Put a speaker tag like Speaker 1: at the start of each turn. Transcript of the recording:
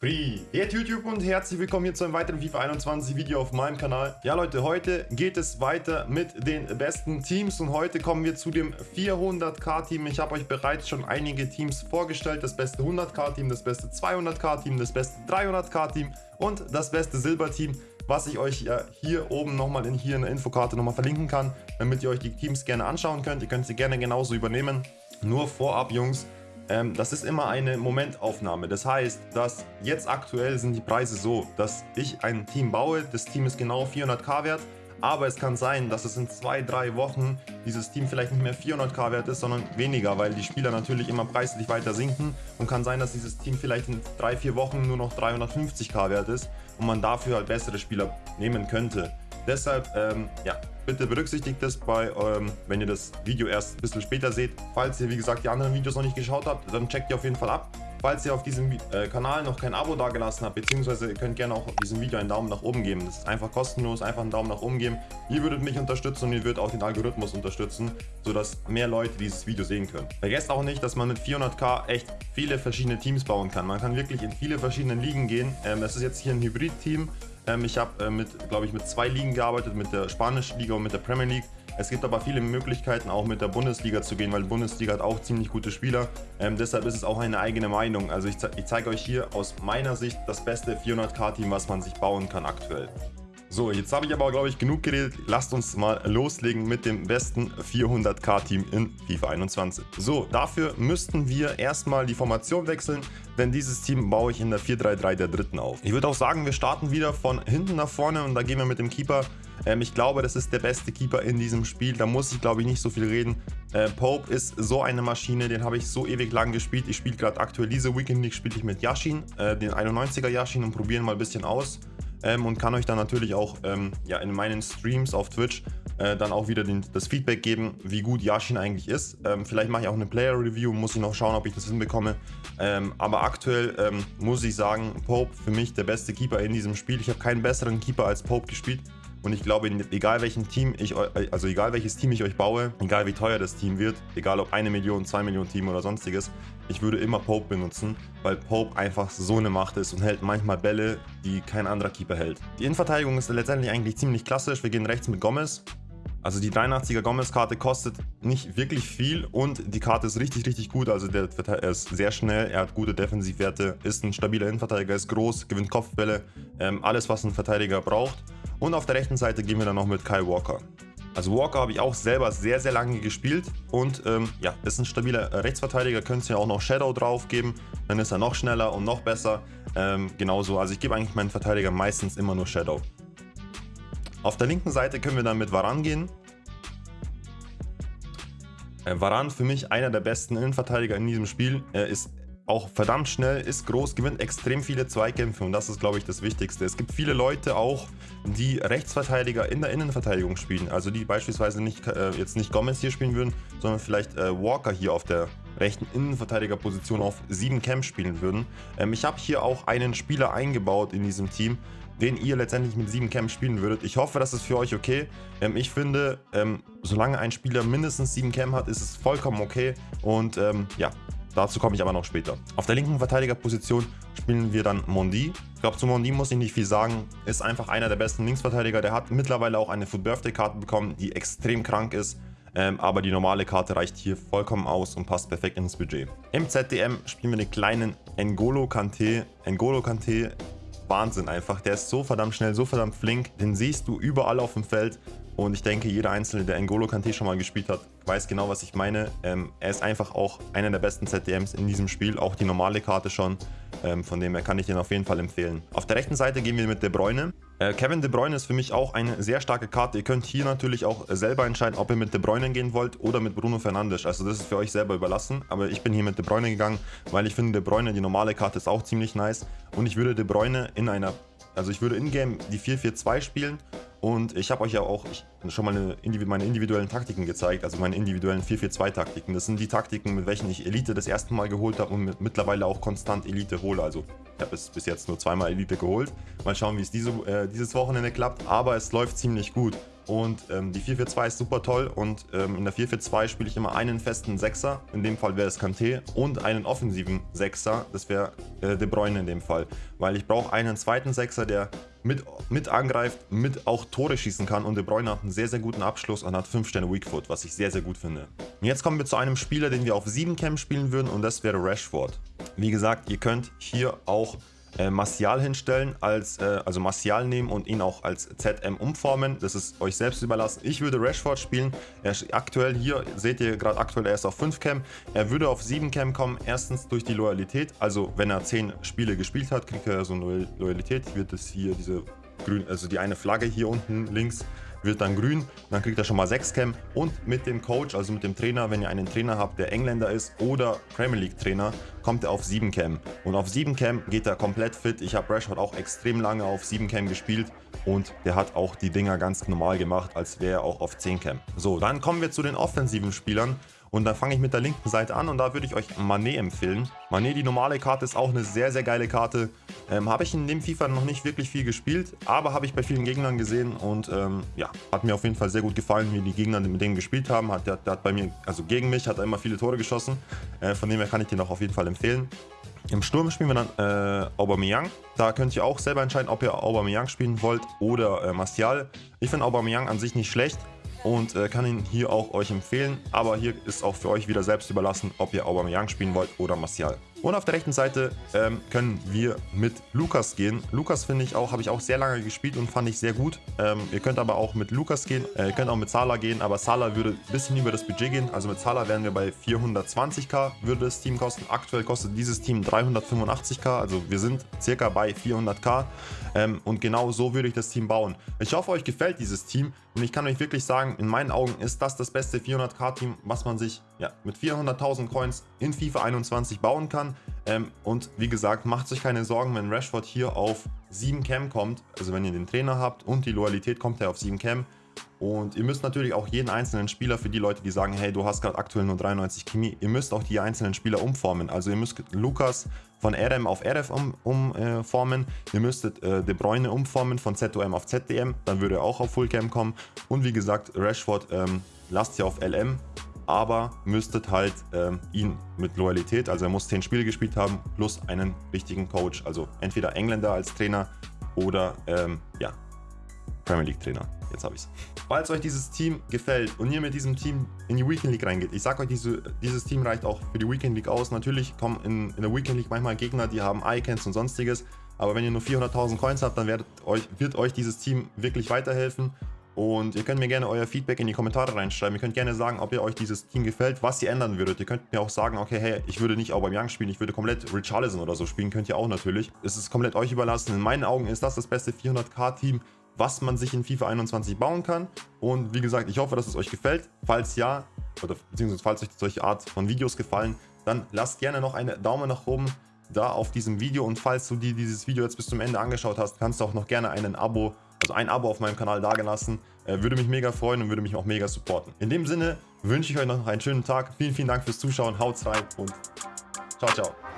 Speaker 1: Privet YouTube und herzlich willkommen hier zu einem weiteren FIFA 21 Video auf meinem Kanal. Ja Leute, heute geht es weiter mit den besten Teams und heute kommen wir zu dem 400k Team. Ich habe euch bereits schon einige Teams vorgestellt. Das beste 100k Team, das beste 200k Team, das beste 300k Team und das beste Silber Team was ich euch ja hier oben nochmal in, hier in der Infokarte nochmal verlinken kann, damit ihr euch die Teams gerne anschauen könnt. Ihr könnt sie gerne genauso übernehmen. Nur vorab, Jungs, ähm, das ist immer eine Momentaufnahme. Das heißt, dass jetzt aktuell sind die Preise so, dass ich ein Team baue, das Team ist genau 400k wert, aber es kann sein, dass es in zwei, drei Wochen dieses Team vielleicht nicht mehr 400k wert ist, sondern weniger, weil die Spieler natürlich immer preislich weiter sinken und kann sein, dass dieses Team vielleicht in drei, vier Wochen nur noch 350k wert ist und man dafür halt bessere Spieler nehmen könnte. Deshalb, ähm, ja, bitte berücksichtigt das bei, ähm, wenn ihr das Video erst ein bisschen später seht. Falls ihr, wie gesagt, die anderen Videos noch nicht geschaut habt, dann checkt ihr auf jeden Fall ab. Falls ihr auf diesem äh, Kanal noch kein Abo dagelassen habt, beziehungsweise ihr könnt gerne auch diesem Video einen Daumen nach oben geben. Das ist einfach kostenlos, einfach einen Daumen nach oben geben. Ihr würdet mich unterstützen und ihr würdet auch den Algorithmus unterstützen, sodass mehr Leute dieses Video sehen können. Vergesst auch nicht, dass man mit 400k echt viele verschiedene Teams bauen kann. Man kann wirklich in viele verschiedene Ligen gehen. Ähm, das ist jetzt hier ein Hybrid-Team. Ähm, ich habe äh, mit, glaube ich, mit zwei Ligen gearbeitet, mit der spanischen Liga und mit der Premier League. Es gibt aber viele Möglichkeiten, auch mit der Bundesliga zu gehen, weil die Bundesliga hat auch ziemlich gute Spieler. Ähm, deshalb ist es auch eine eigene Meinung. Also ich, ich zeige euch hier aus meiner Sicht das beste 400k-Team, was man sich bauen kann aktuell. So, jetzt habe ich aber, glaube ich, genug geredet. Lasst uns mal loslegen mit dem besten 400k-Team in FIFA 21. So, dafür müssten wir erstmal die Formation wechseln, denn dieses Team baue ich in der 4-3-3 der dritten auf. Ich würde auch sagen, wir starten wieder von hinten nach vorne und da gehen wir mit dem Keeper. Ähm, ich glaube, das ist der beste Keeper in diesem Spiel. Da muss ich, glaube ich, nicht so viel reden. Äh, Pope ist so eine Maschine, den habe ich so ewig lang gespielt. Ich spiele gerade aktuell diese Weekend League, spiele ich mit Yashin, äh, den 91er Yashin und probieren mal ein bisschen aus ähm, und kann euch dann natürlich auch ähm, ja, in meinen Streams auf Twitch äh, dann auch wieder den, das Feedback geben, wie gut Yashin eigentlich ist. Ähm, vielleicht mache ich auch eine Player-Review, muss ich noch schauen, ob ich das hinbekomme. Ähm, aber aktuell ähm, muss ich sagen, Pope für mich der beste Keeper in diesem Spiel. Ich habe keinen besseren Keeper als Pope gespielt. Und ich glaube, egal welchen Team ich also egal welches Team ich euch baue, egal wie teuer das Team wird, egal ob eine Million, zwei Millionen Team oder sonstiges, ich würde immer Pope benutzen, weil Pope einfach so eine Macht ist und hält manchmal Bälle, die kein anderer Keeper hält. Die Innenverteidigung ist letztendlich eigentlich ziemlich klassisch. Wir gehen rechts mit Gomez. Also die 83er Gomez-Karte kostet nicht wirklich viel und die Karte ist richtig, richtig gut. Also der er ist sehr schnell, er hat gute Defensivwerte, ist ein stabiler Innenverteidiger, ist groß, gewinnt Kopfbälle, ähm, alles was ein Verteidiger braucht. Und auf der rechten Seite gehen wir dann noch mit Kyle Walker. Also Walker habe ich auch selber sehr, sehr lange gespielt und ähm, ja, ist ein stabiler Rechtsverteidiger, könnt ihr auch noch Shadow drauf geben, dann ist er noch schneller und noch besser. Ähm, genauso, also ich gebe eigentlich meinen Verteidiger meistens immer nur Shadow. Auf der linken Seite können wir dann mit Varan gehen. Äh, Varan für mich einer der besten Innenverteidiger in diesem Spiel. Er ist auch verdammt schnell, ist groß, gewinnt extrem viele Zweikämpfe und das ist, glaube ich, das Wichtigste. Es gibt viele Leute auch, die Rechtsverteidiger in der Innenverteidigung spielen, also die beispielsweise nicht, äh, jetzt nicht Gomez hier spielen würden, sondern vielleicht äh, Walker hier auf der rechten Innenverteidigerposition auf 7 Camp spielen würden. Ähm, ich habe hier auch einen Spieler eingebaut in diesem Team, den ihr letztendlich mit 7 Camp spielen würdet. Ich hoffe, das ist für euch okay. Ähm, ich finde, ähm, solange ein Spieler mindestens 7 Camp hat, ist es vollkommen okay. Und ähm, ja, Dazu komme ich aber noch später. Auf der linken Verteidigerposition spielen wir dann Mondi. Ich glaube, zu Mondi muss ich nicht viel sagen. Ist einfach einer der besten Linksverteidiger. Der hat mittlerweile auch eine Food Birthday Karte bekommen, die extrem krank ist. Ähm, aber die normale Karte reicht hier vollkommen aus und passt perfekt ins Budget. Im ZDM spielen wir den kleinen N'Golo Kante. N'Golo Kante, Wahnsinn einfach. Der ist so verdammt schnell, so verdammt flink. Den siehst du überall auf dem Feld. Und ich denke, jeder Einzelne, der N'Golo Kante schon mal gespielt hat, weiß genau, was ich meine. Ähm, er ist einfach auch einer der besten ZDMs in diesem Spiel, auch die normale Karte schon. Ähm, von dem her kann ich den auf jeden Fall empfehlen. Auf der rechten Seite gehen wir mit De Bruyne. Äh, Kevin De Bruyne ist für mich auch eine sehr starke Karte. Ihr könnt hier natürlich auch selber entscheiden, ob ihr mit De Bruyne gehen wollt oder mit Bruno Fernandes. Also das ist für euch selber überlassen. Aber ich bin hier mit De Bruyne gegangen, weil ich finde, De Bruyne, die normale Karte ist auch ziemlich nice. Und ich würde De Bruyne in einer, also ich würde in-game die 4-4-2 spielen und ich habe euch ja auch schon mal eine, meine individuellen Taktiken gezeigt, also meine individuellen 4-4-2-Taktiken. Das sind die Taktiken, mit welchen ich Elite das erste Mal geholt habe und mit, mittlerweile auch konstant Elite hole. Also ich habe es bis jetzt nur zweimal Elite geholt. Mal schauen, wie es diese, äh, dieses Wochenende klappt. Aber es läuft ziemlich gut. Und ähm, die 4-4-2 ist super toll und ähm, in der 4-4-2 spiele ich immer einen festen Sechser, in dem Fall wäre es Kanté, und einen offensiven Sechser, das wäre äh, De Bruyne in dem Fall. Weil ich brauche einen zweiten Sechser, der mit, mit angreift, mit auch Tore schießen kann und De Bruyne hat einen sehr, sehr guten Abschluss und hat 5 Sterne Weakfoot, was ich sehr, sehr gut finde. Und jetzt kommen wir zu einem Spieler, den wir auf 7 Cam spielen würden und das wäre Rashford. Wie gesagt, ihr könnt hier auch äh, Martial hinstellen, als, äh, also Martial nehmen und ihn auch als ZM umformen. Das ist euch selbst überlassen. Ich würde Rashford spielen. Er ist aktuell hier, seht ihr gerade aktuell, er ist auf 5 Cam. Er würde auf 7 Cam kommen, erstens durch die Loyalität. Also wenn er 10 Spiele gespielt hat, kriegt er so eine Loyalität. Wird es hier diese grün, also die eine Flagge hier unten links wird dann grün. Dann kriegt er schon mal 6 Cam. Und mit dem Coach, also mit dem Trainer, wenn ihr einen Trainer habt, der Engländer ist oder Premier League Trainer, kommt er auf 7 Cam. Und auf 7 Cam geht er komplett fit. Ich habe Rashford auch extrem lange auf 7 Cam gespielt und der hat auch die Dinger ganz normal gemacht, als wäre er auch auf 10 Cam. So, dann kommen wir zu den offensiven Spielern. Und dann fange ich mit der linken Seite an und da würde ich euch Manet empfehlen. Manet, die normale Karte, ist auch eine sehr, sehr geile Karte. Ähm, habe ich in dem FIFA noch nicht wirklich viel gespielt, aber habe ich bei vielen Gegnern gesehen und ähm, ja, hat mir auf jeden Fall sehr gut gefallen, wie die Gegner mit denen gespielt haben. Hat, der, der hat bei mir, also gegen mich, hat er immer viele Tore geschossen. Äh, von dem her kann ich den auch auf jeden Fall empfehlen. Im Sturm spielen wir dann äh, Aubameyang. Da könnt ihr auch selber entscheiden, ob ihr Aubameyang spielen wollt oder äh, Martial. Ich finde Aubameyang an sich nicht schlecht und äh, kann ihn hier auch euch empfehlen. Aber hier ist auch für euch wieder selbst überlassen, ob ihr Aubameyang spielen wollt oder Martial. Und auf der rechten Seite ähm, können wir mit Lukas gehen. Lukas finde ich auch, habe ich auch sehr lange gespielt und fand ich sehr gut. Ähm, ihr könnt aber auch mit Lukas gehen, äh, ihr könnt auch mit Salah gehen, aber Salah würde ein bisschen über das Budget gehen. Also mit Salah wären wir bei 420k würde das Team kosten. Aktuell kostet dieses Team 385k, also wir sind circa bei 400k. Ähm, und genau so würde ich das Team bauen. Ich hoffe, euch gefällt dieses Team und ich kann euch wirklich sagen, in meinen Augen ist das das beste 400k-Team, was man sich ja, mit 400.000 Coins in FIFA 21 bauen kann. Ähm, und wie gesagt, macht euch keine Sorgen, wenn Rashford hier auf 7 Cam kommt, also wenn ihr den Trainer habt und die Loyalität kommt er auf 7 Cam. Und ihr müsst natürlich auch jeden einzelnen Spieler, für die Leute, die sagen, hey, du hast gerade aktuell nur 93 Chemie, ihr müsst auch die einzelnen Spieler umformen. Also ihr müsst Lukas von RM auf RF umformen, um, äh, ihr müsstet äh, De Bruyne umformen von ZOM auf ZDM, dann würde er auch auf Fullcam kommen. Und wie gesagt, Rashford ähm, lasst ihr auf LM, aber müsstet halt ähm, ihn mit Loyalität, also er muss 10 Spiele gespielt haben, plus einen richtigen Coach, also entweder Engländer als Trainer oder ähm, ja, Premier League Trainer. Jetzt habe ich es. Falls euch dieses Team gefällt und ihr mit diesem Team in die Weekend League reingeht, ich sage euch, diese, dieses Team reicht auch für die Weekend League aus. Natürlich kommen in, in der Weekend League manchmal Gegner, die haben Icons und sonstiges. Aber wenn ihr nur 400.000 Coins habt, dann euch, wird euch dieses Team wirklich weiterhelfen. Und ihr könnt mir gerne euer Feedback in die Kommentare reinschreiben. Ihr könnt gerne sagen, ob ihr euch dieses Team gefällt, was ihr ändern würdet. Ihr könnt mir auch sagen, okay, hey, ich würde nicht Aubameyang spielen, ich würde komplett Richarlison oder so spielen. Könnt ihr auch natürlich. Es ist komplett euch überlassen. In meinen Augen ist das das beste 400k-Team, was man sich in FIFA 21 bauen kann. Und wie gesagt, ich hoffe, dass es euch gefällt. Falls ja, oder beziehungsweise falls euch solche Art von Videos gefallen, dann lasst gerne noch einen Daumen nach oben da auf diesem Video. Und falls du dir dieses Video jetzt bis zum Ende angeschaut hast, kannst du auch noch gerne einen Abo, also ein Abo auf meinem Kanal dagelassen. Äh, würde mich mega freuen und würde mich auch mega supporten. In dem Sinne wünsche ich euch noch einen schönen Tag. Vielen, vielen Dank fürs Zuschauen. Haut's rein und ciao, ciao.